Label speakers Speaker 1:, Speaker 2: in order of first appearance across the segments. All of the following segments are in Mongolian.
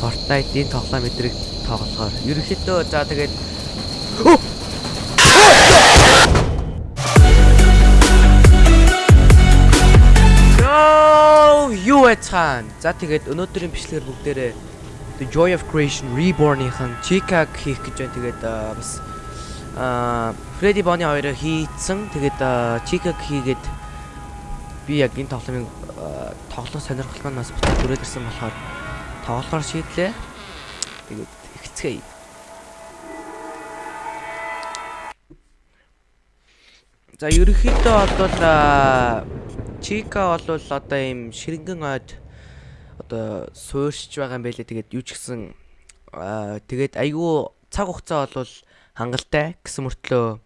Speaker 1: Fortnite-ийн тоглоом мэдрэг тоглохоор ерөнхийдөө за тэгээд юу яцхан. За тэгээд өнөөдрийн бичлэгээр бүгдээрээ The Joy of Creation Reborn-ийн Chica хийх гэж байна. Тэгээд бас аа Freddy Bonnie хоёроо хийцэн. Тэгээд Chica хийгээд би яг энэ тоглоомын аа, тоглох сонирхол бас буцаад төрөөд ирсэн болохоор тоглохоор шийдлээ. Тэгээд ихцгээе. За ерөнхийдөө бол Чика бол одоо ийм ширэнгэн ойд одоо суурьшж байгаа юм байлээ. Тэгээд юу ч гэсэн тэгээд айгүй цаг хугацаа бол хангалттай гэсэн мөртлөө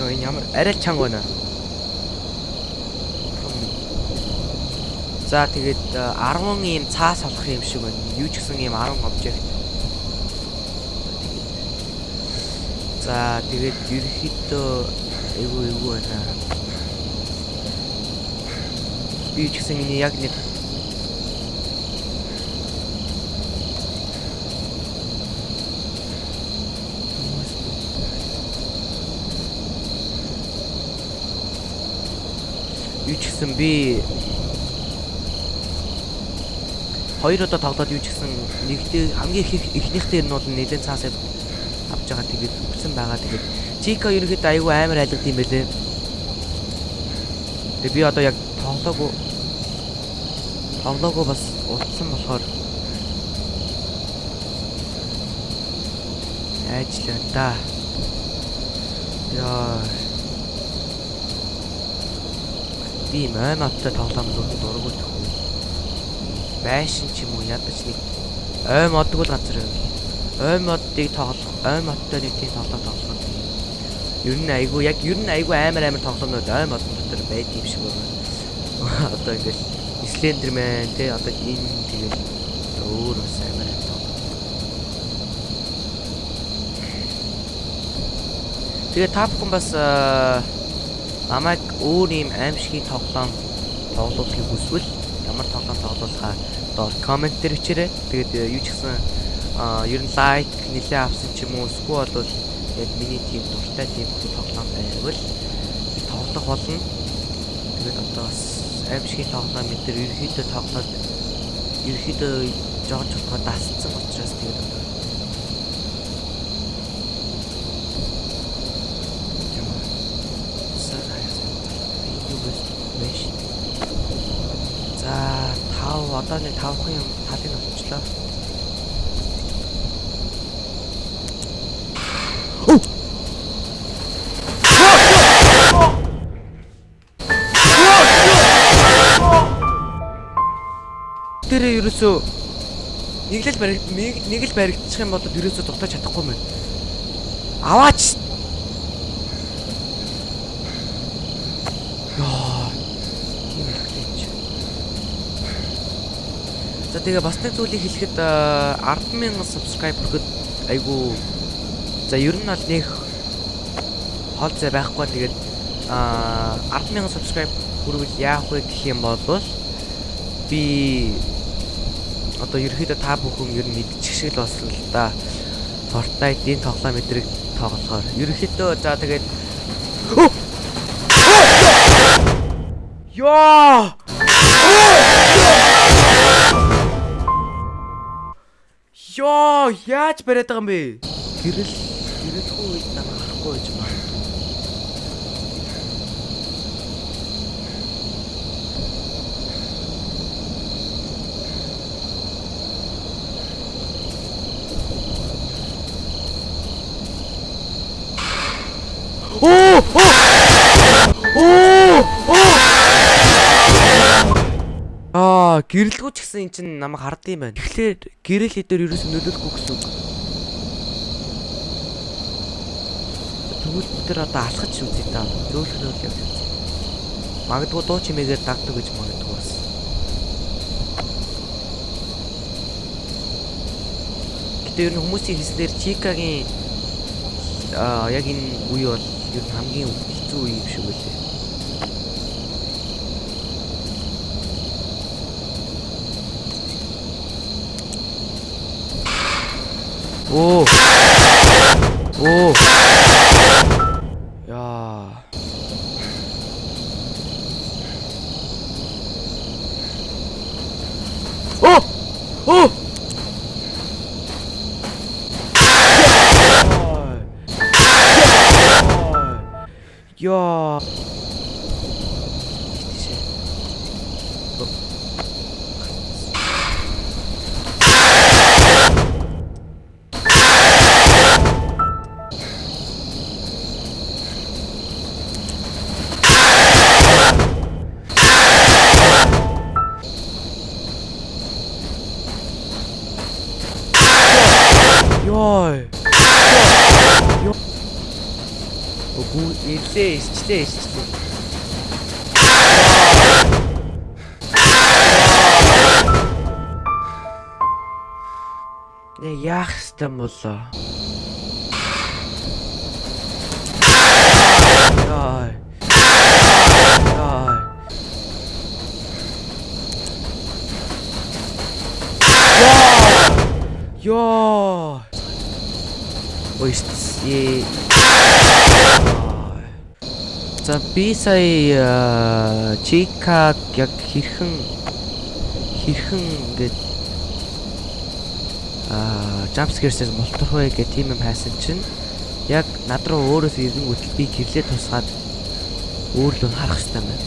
Speaker 1: Йоо энэ ямар арай чанга байна. За тэгээд а, 10 ийм цаас олох юм шиг байна. Юу ч гэсэн ийм 10 обжект. За тэгээд ерөөхдөө эйгүү эйгүү байна. Би ч гэсэн миний яг нэг Юу ч гэсэн би хоёр удаа тоглоод юу ч гэсэн нэгдээ хамгийн их ихнийхтэй нь бол нэлээд цаас авч байгаа тэгээд үгсэн байгаа тэгээд Чика ерөөхдөө айгүй амар айлгад юм байлээ. Тэгээд би одоо яг тоглоогүй тоглоогүй бас утсан болохоор ажлаа да. Яа. Би майматтай тоглоом нүрэн дургуул төхөө. Байшин ч юм уу ядаж нэг ой модгүй л газар юм. Ой модыг тоглох, ой модтой нэг тийм тоглоом тоглох Ер нь айгүй яг ер нь айгүй амар амар тоглоомнууд ой модон дотор байд юм шиг байна. Одоо ингээл Slenderman те одоо энэ тэгэл өөр бас амар амар тоглоом. Тэгээ та бүхэн бас намайг өөр юм аимшигын тоглоом тоглуулахыг хүсвэл тоглуулахаа доор комент дээр бичээрэй. Тэгээд юу ч гэсэн ер нь лайк нэлээ авсан ч юм уу эсвэл бол яг миний тийм дуртай тийм тоглоом байвал тоглох болно. Тэгээд одоо бас аимшигын тоглоом энэ төр ерөөхдөө тоглоод ерөөхдөө жоож чулгаа дасцсан учраас тэгээд одоо За тав одоо нэг тавхан юм талыг авчлаа. дээрээ ерөөсөө нэг л бариг нэг л баригдчих юм бол ерөөсөө дутаж чадахгүй мэн. Аваач. Яа. Тийм хэлж. За тэгээ бас нэг зүйлийг хэлэхэд 100000 subscribe хүргэхэд айгу за ер нь бол нэг хол зай байхгүй тэгээд а 100000 subscribe хүрвэл яах вэ гэх юм бол би одоо ерөөхдөө та бүхэн ер нь мэдчих шиг л болсон л да. Fortnite-ийн тоглоом мэдрэг тоглохоор ерөөхдөө за тэгээд Яа! Яа, яаж бариад байгаа юм бэ? Гэрэл гэрэлгүй үед намайг харахгүй байж байна. Оо! Оо! Аа, гэрэлгүй ч гэсэн эн чинь намайг хардсан юм байна. Тэгэхээр гэрэл хэдээр ерөөс нөлөөлөхгүй гэсэн үг. Тэгвэл бид нар одоо алхаж үзье та. Зөөлөх нөл явж үзье. Магадгүй дуу чимээгээр дагдаг гэж магадгүй бас. Гэтэ ер нь хүмүүсийн хэлснээр Чикагийн аа яг энэ үе бол ер нь хамгийн хэцүү үе юм шиг үлээ. 오. ирлээ, ичтэй, ичтэй. Нэ яах юм болоо. Яй. Яй. Яа. Ой, е. За би сая чикаг яг хэрхэн хэрхэн ингээд аа jumpscare-с мултах вэ гэх тийм юм хайсан чинь яг над руу өөрөөс ирэнгүүтэл би гэрлээ тусгаад өөрлөө харах хэрэгтэй байна.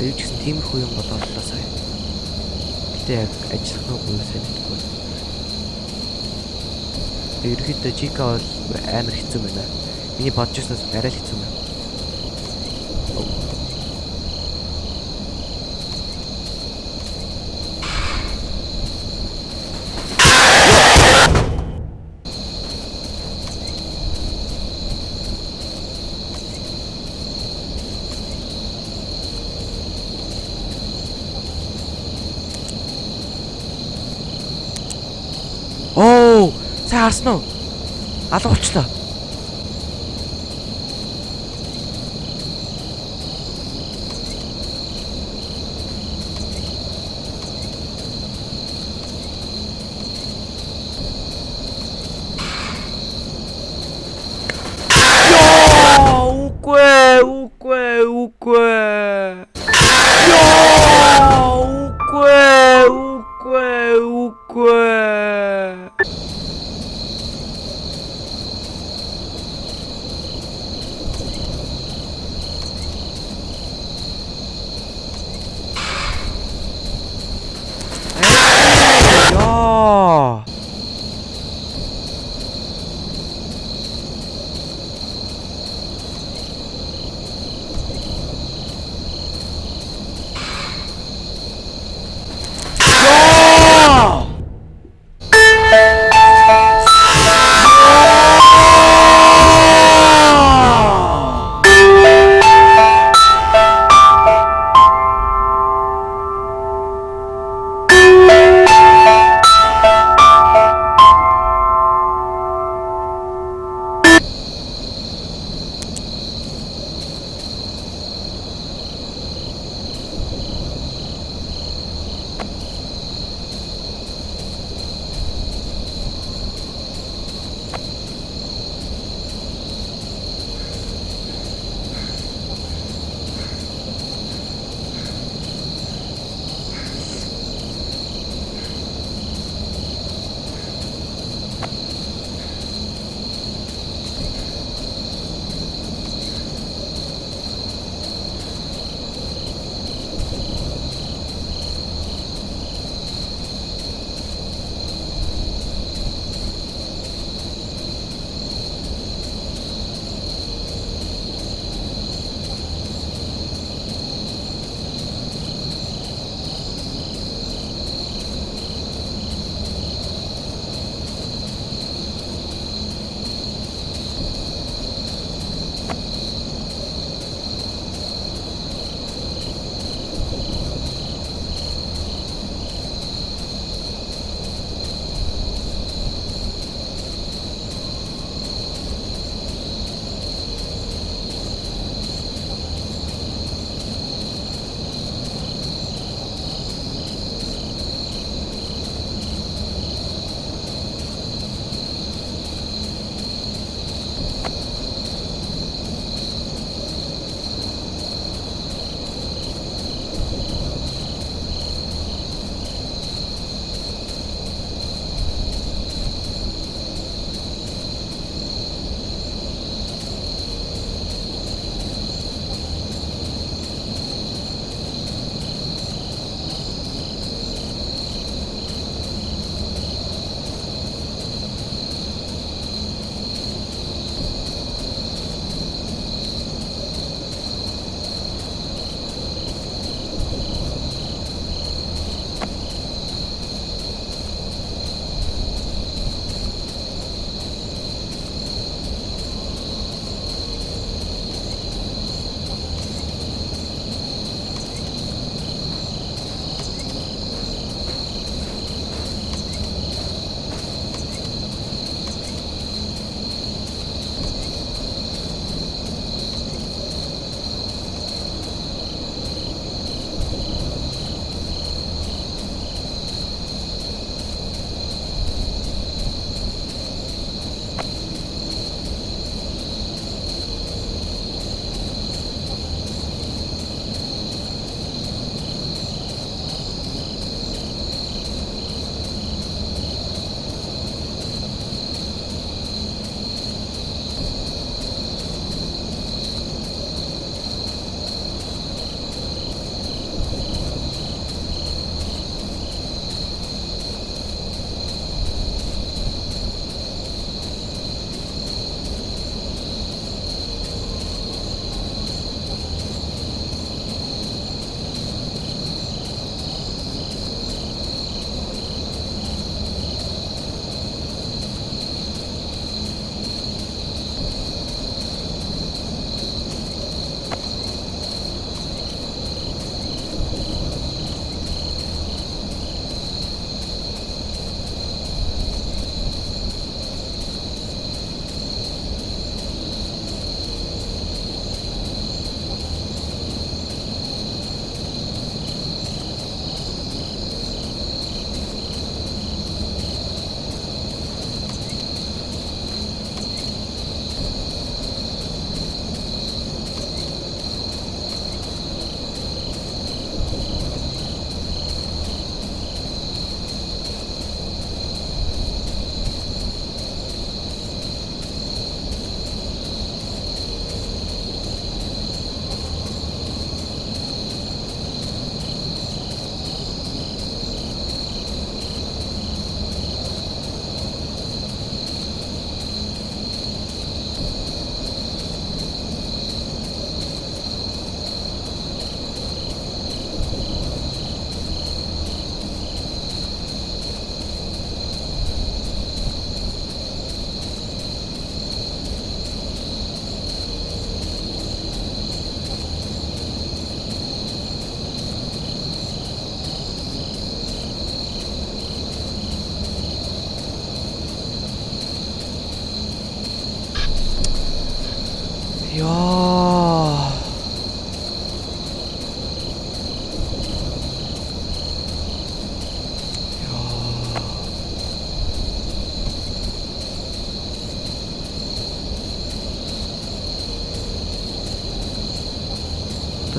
Speaker 1: Юу ч гэсэн тиймэрхүү юм болоолоо сая. Гэтэ яг ажиллах нь үгүй сайн мэдгүй. Ерөнхийдөө Чика бол амар хэцүү байна. Миний бодож ирснээс арай л хэцүү байна. Оо, сайн харсан уу? Алга болчлоо.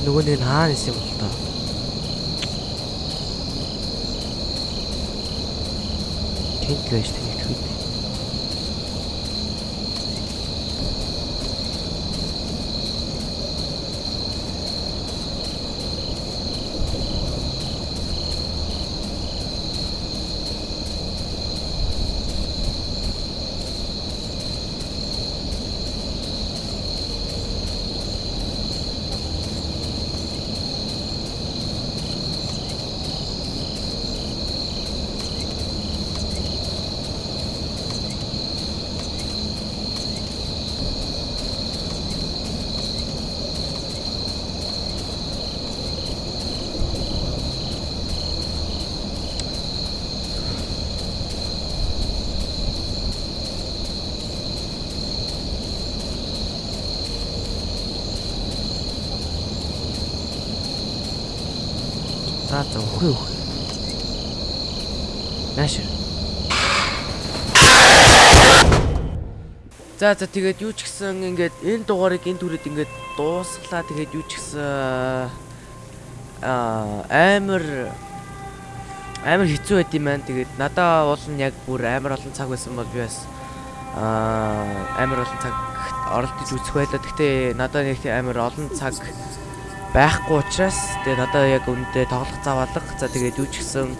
Speaker 1: Нөгөө нэг нь хаана исэн бол тоо. Тэнд л байж тэнийх За за өхөө өхөө. Наашир. За за тэгээд юу ч гэсэн ингээд энэ дугаарыг энэ түрээд ингээд дуусглаа тэгээд юу ч гэсэн аа амар амар хэцүү байд юм байна. Тэгээд надаа бол нь яг бүр амар олон цаг байсан бол би бас аа амар олон цаг оролдож үзэх байлаа. Гэхдээ надаа нэг амар олон цаг байхгүй учраас тэгээд надаа яг үндэ тоглох заваалга. За тэгээд юу ч гэсэн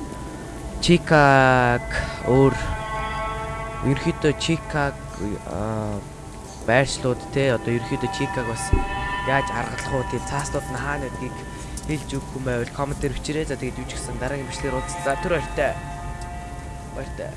Speaker 1: Чикаг өөр ерөөхдөө Чикаг байршлууд те одоо ерөөхдөө Чикаг бас яаж аргалах уу тийм цааснууд нь хаана гэдгийг хэлж өгөх юм байвал комментээр өчрээ. За тэгээд юу ч гэсэн дараагийн бичлэгээр уулзлаа. Тэр баяртай. Баяртай.